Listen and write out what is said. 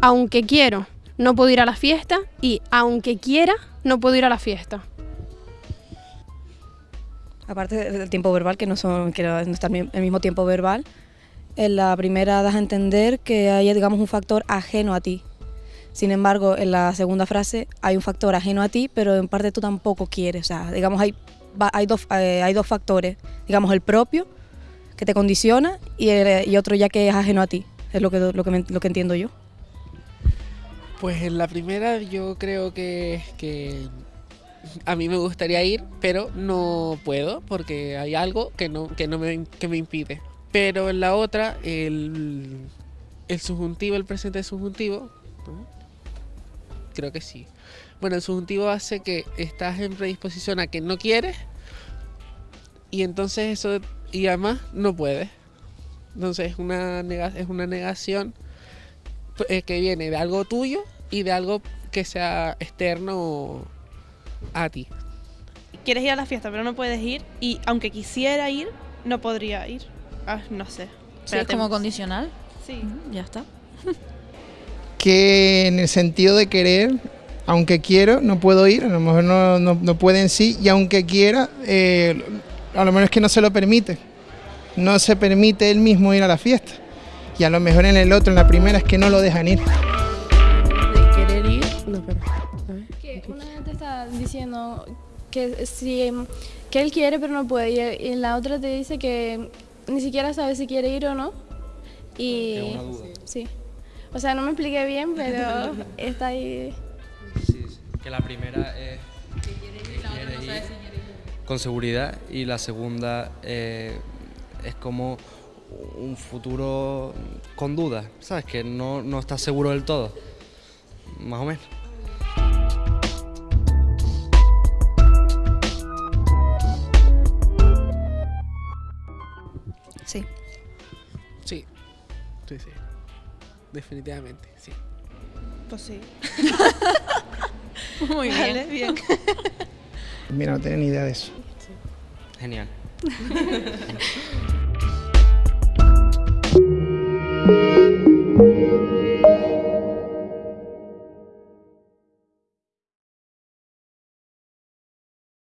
aunque quiero, no puedo ir a la fiesta y aunque quiera, no puedo ir a la fiesta. Aparte del tiempo verbal, que no, son, que no está el mismo tiempo verbal, en la primera das a entender que hay digamos, un factor ajeno a ti. Sin embargo, en la segunda frase hay un factor ajeno a ti, pero en parte tú tampoco quieres. O sea, digamos, hay, hay, dos, eh, hay dos factores. Digamos, el propio, que te condiciona, y, y otro ya que es ajeno a ti. Es lo que, lo que, lo que entiendo yo. Pues en la primera yo creo que, que a mí me gustaría ir, pero no puedo porque hay algo que no, que no me, que me impide. Pero en la otra, el, el subjuntivo, el presente subjuntivo, creo que sí. Bueno, el subjuntivo hace que estás en predisposición a que no quieres y entonces eso, y además no puedes. Entonces es una, es una negación eh, que viene de algo tuyo y de algo que sea externo a ti. Quieres ir a la fiesta, pero no puedes ir y aunque quisiera ir, no podría ir. Ah, no sé. ¿Es como condicional? Sí. Ya está. que en el sentido de querer, aunque quiero, no puedo ir, a lo mejor no, no, puede en sí, y aunque quiera, eh, a lo mejor es que no se lo permite. No se permite él mismo ir a la fiesta. Y a lo mejor en el otro, en la primera, es que no lo dejan ir. De querer ir, no, pero. Que una te está diciendo que si que él quiere pero no puede y en la otra te dice que ni siquiera sabe si quiere ir o no y una duda. sí o sea, no me expliqué bien, pero está ahí. Sí, que la primera es que quiere ir, con seguridad y la segunda eh, es como un futuro con dudas, ¿sabes? Que no, no estás seguro del todo, más o menos. Sí. Sí, sí, sí. Definitivamente, sí. Pues sí. Muy bien. bien. Mira, no tenía ni idea de eso. Genial.